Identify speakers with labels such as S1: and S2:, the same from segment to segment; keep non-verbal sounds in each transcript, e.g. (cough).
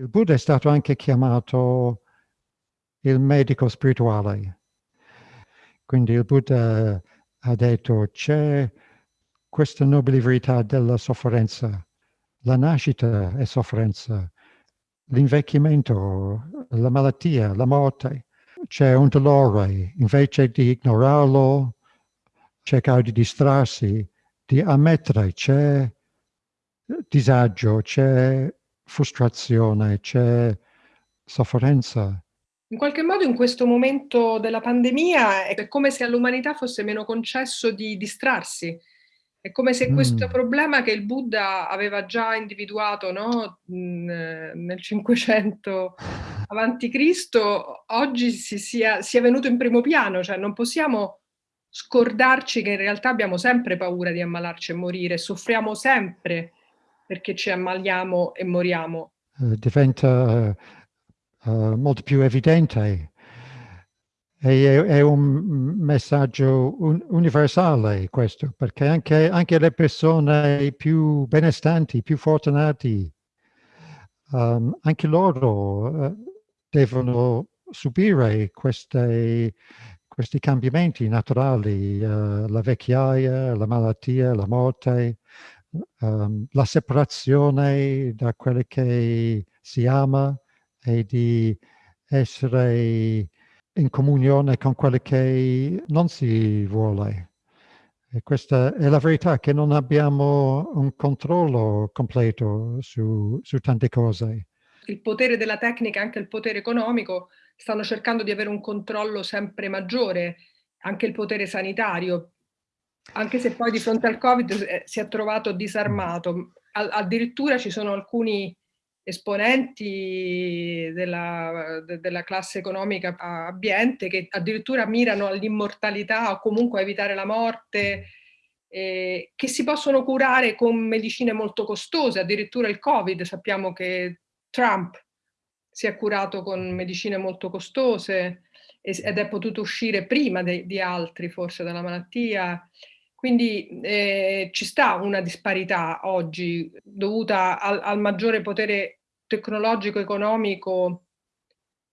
S1: Il Buddha è stato anche chiamato il medico spirituale. Quindi il Buddha ha detto c'è questa nobile verità della sofferenza. La nascita è sofferenza, l'invecchiamento, la malattia, la morte. C'è un dolore, invece di ignorarlo, cercare di distrarsi, di ammettere c'è disagio, c'è frustrazione, c'è sofferenza.
S2: In qualche modo in questo momento della pandemia è come se all'umanità fosse meno concesso di distrarsi. È come se questo
S1: Mm.
S2: problema che il Buddha aveva già individuato no, nel 500 avanti Cristo, oggi si sia, sia venuto in primo piano, cioè non possiamo scordarci che in realtà abbiamo sempre paura di ammalarci e morire, soffriamo sempre perché ci ammaliamo e moriamo.
S1: Uh, diventa uh, molto più evidente. E è, è un messaggio un, universale questo, perché anche, anche, le persone più benestanti, più fortunati, um, anche loro devono subire queste, questi cambiamenti naturali, uh, la vecchiaia, la malattia, la morte, um, la separazione da quello che si ama e di essere in comunione con quello che non si vuole. E questa è la verità, che non abbiamo un controllo completo su, su tante cose.
S2: Il potere della tecnica e anche il potere economico stanno cercando di avere un controllo sempre maggiore, anche il potere sanitario, anche se poi di fronte al Covid eh, si è trovato disarmato. Addirittura ci sono alcuni esponenti della, de, della classe economica ambiente che addirittura mirano all'immortalità o comunque a evitare la morte, eh, che si possono curare con medicine molto costose, addirittura il Covid, sappiamo che Trump si è curato con medicine molto costose ed è potuto uscire prima de, di altri forse dalla malattia. Quindi eh, ci sta una disparità oggi dovuta al, al maggiore potere tecnologico, economico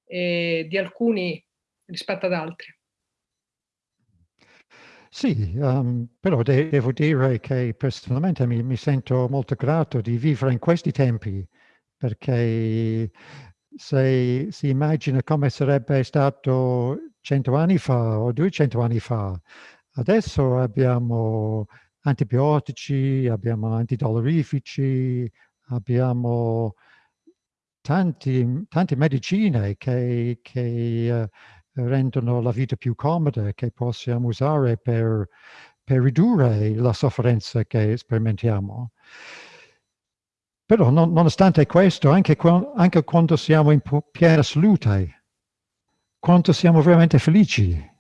S2: eh, di alcuni rispetto ad altri.
S1: Sì, um, però de devo dire che personalmente mi, mi, sento molto grato di vivere in questi tempi, perché se si immagina come sarebbe stato cento anni fa o duecento anni fa, Adesso abbiamo antibiotici, abbiamo antidolorifici, abbiamo tanti, tante medicine che, che uh, rendono la vita più comoda, che possiamo usare per, per ridurre la sofferenza che sperimentiamo. Però non, nonostante questo, anche, anche quando siamo in piena salute, quanto siamo veramente felici,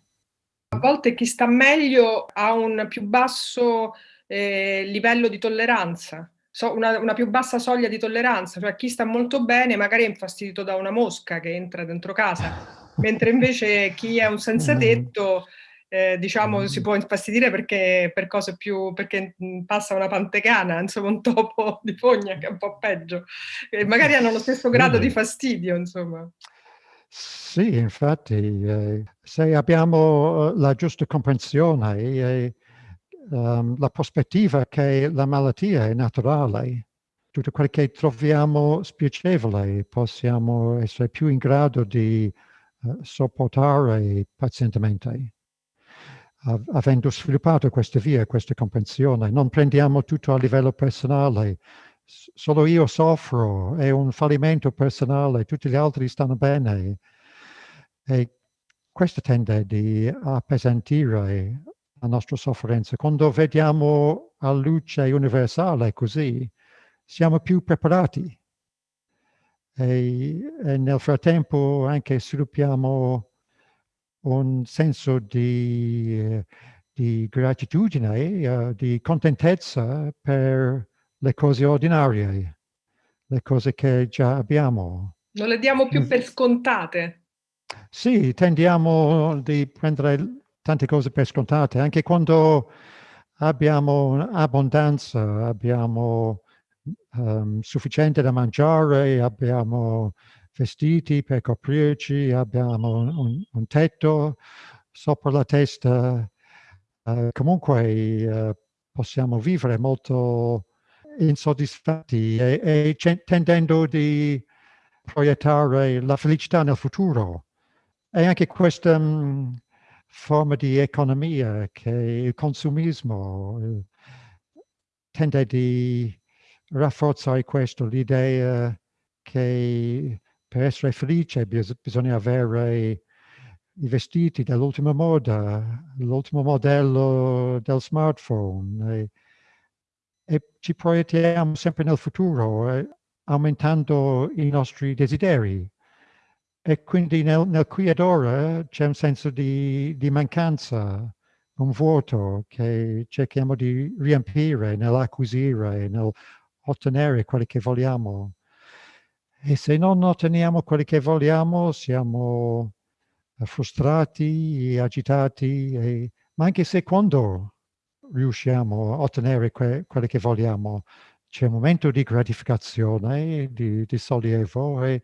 S2: a volte chi sta meglio ha un più basso eh, livello di tolleranza, so, una, una, più bassa soglia di tolleranza, cioè chi sta molto bene magari è infastidito da una mosca che entra dentro casa, (laughs) mentre invece chi è un senza tetto eh, diciamo si può infastidire perché per cose più perché passa una pantegana, insomma un topo di fogna che è un po' peggio, e magari hanno lo stesso grado di fastidio, insomma.
S1: Sì, infatti, eh, se abbiamo la giusta comprensione e um, la prospettiva che la malattia è naturale, tutto quello che troviamo spiacevole possiamo essere più in grado di uh, sopportare pazientemente. avendo sviluppato questa via, questa comprensione, non prendiamo tutto a livello personale, solo io soffro, è un fallimento personale, tutti gli altri stanno bene. E questo tende a appesantire la nostra sofferenza. Quando vediamo a luce universale così, siamo più preparati. E, e nel frattempo anche sviluppiamo un senso di, di gratitudine, uh, di contentezza per le cose ordinarie, le cose che già abbiamo.
S2: Non le diamo più per scontate.
S1: Sì, tendiamo di prendere tante cose per scontate, anche quando abbiamo abbondanza, abbiamo um, sufficiente da mangiare, abbiamo vestiti per coprirci, abbiamo un, un tetto sopra la testa, uh, comunque uh, possiamo vivere molto insoddisfatti e, e tendendo di proiettare la felicità nel futuro. E anche questa um, forma di economia che il consumismo il, tende di rafforzare questo, l'idea che per essere felice bis bisogna avere i vestiti dell'ultima moda, l'ultimo modello del smartphone e, ci proiettiamo sempre nel futuro, eh, aumentando i nostri desideri. E quindi nel, nel qui ed ora c'è un senso di, di mancanza, un vuoto che cerchiamo di riempire nell'acquisire, nell'ottenere quello che vogliamo. E se non otteniamo quello che vogliamo, siamo frustrati, agitati, e, ma anche se quando riusciamo a ottenere que, quello che vogliamo, c'è un momento di gratificazione, di, di sollievo, e,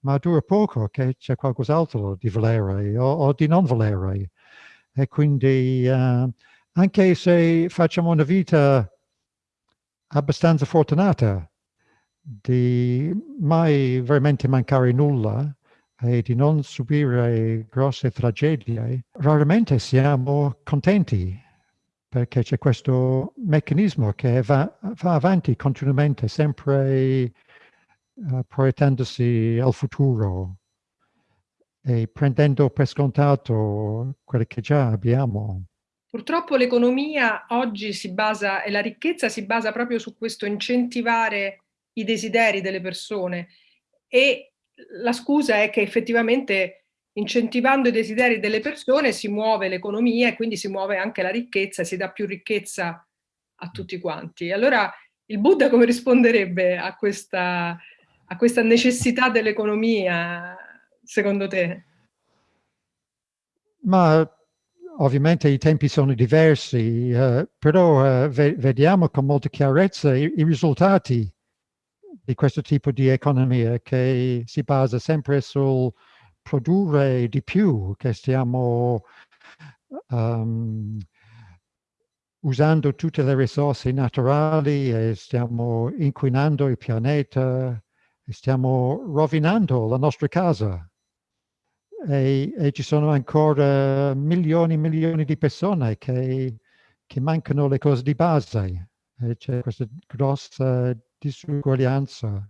S1: ma dura poco che c'è qualcos'altro di volere o, o, di non volere. E quindi uh, anche se facciamo una vita abbastanza fortunata, di mai veramente mancare nulla e di non subire grosse tragedie, raramente siamo contenti perché c'è questo meccanismo che va, va avanti continuamente, sempre uh, proiettandosi al futuro e prendendo per scontato quello che già abbiamo.
S2: Purtroppo l'economia oggi si basa, e la ricchezza si basa proprio su questo incentivare i desideri delle persone e la scusa è che effettivamente incentivando i desideri delle persone si muove l'economia e quindi si muove anche la ricchezza si dà più ricchezza a tutti quanti. Allora il Buddha come risponderebbe a questa, a questa necessità dell'economia, secondo te?
S1: Ma ovviamente i tempi sono diversi, eh, però eh, ve vediamo con molta chiarezza i, i risultati di questo tipo di economia che si basa sempre sul produrre di più, che stiamo um, usando tutte le risorse naturali e stiamo inquinando il pianeta e stiamo rovinando la nostra casa. E, e ci sono ancora milioni e milioni di persone che, che mancano le cose di base. C'è questa grossa disuguaglianza.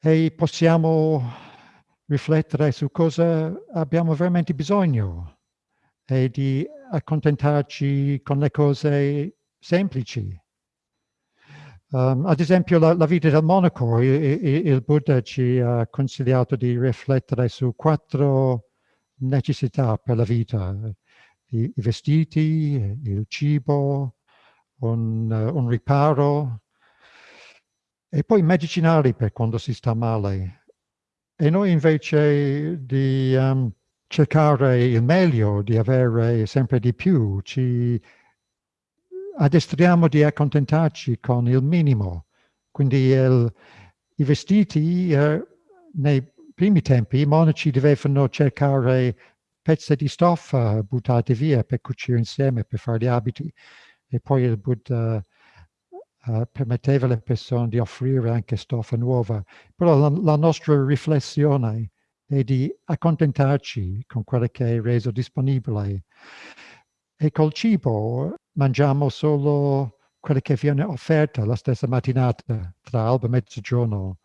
S1: E possiamo riflettere su cosa abbiamo veramente bisogno e di accontentarci con le cose semplici. Um, ad esempio la, la, vita del monaco, il, il, il, Buddha ci ha consigliato di riflettere su quattro necessità per la vita, i, i vestiti, il cibo, un, un riparo e poi medicinali per quando si sta male. E noi invece di um, cercare il meglio, di avere sempre di più, ci addestriamo di accontentarci con il minimo. Quindi il, i vestiti, eh, nei primi tempi i monaci dovevano cercare pezzi di stoffa buttate via per cucire insieme, per fare gli abiti e poi il Buddha uh, permetteva alle persone di offrire anche stoffa nuova. Però la, la, nostra riflessione è di accontentarci con quello che è reso disponibile. E col cibo mangiamo solo quello che viene offerto la stessa mattinata, tra alba e mezzogiorno.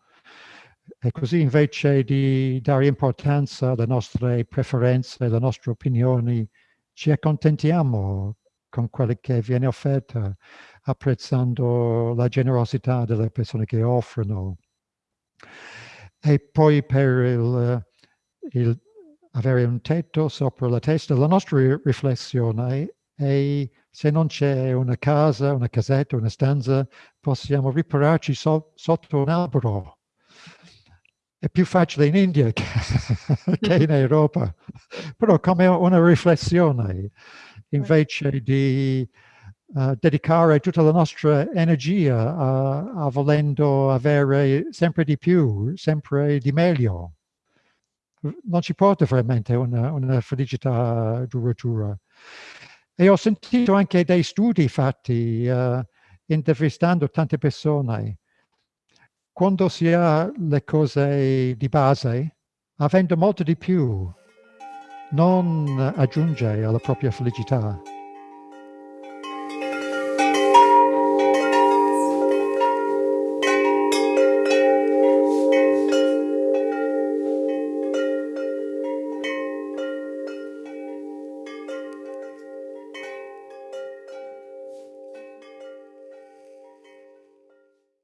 S1: E così invece di dare importanza alle nostre preferenze, alle nostre opinioni, ci accontentiamo con quello che viene offerto, apprezzando la generosità delle persone che offrono. E poi per il, il avere un tetto sopra la testa, la nostra riflessione è se non c'è una casa, una casetta, una stanza, possiamo ripararci so, sotto un albero. È più facile in India che, (laughs) che in (laughs) Europa, però come una riflessione invece di uh, dedicare tutta la nostra energia a, a volendo avere sempre di più, sempre di meglio. Non ci porta veramente una, una felicità duratura. E ho sentito anche dei studi fatti uh, intervistando tante persone. Quando si ha le cose di base, avendo molto di più, non aggiunge alla propria felicità.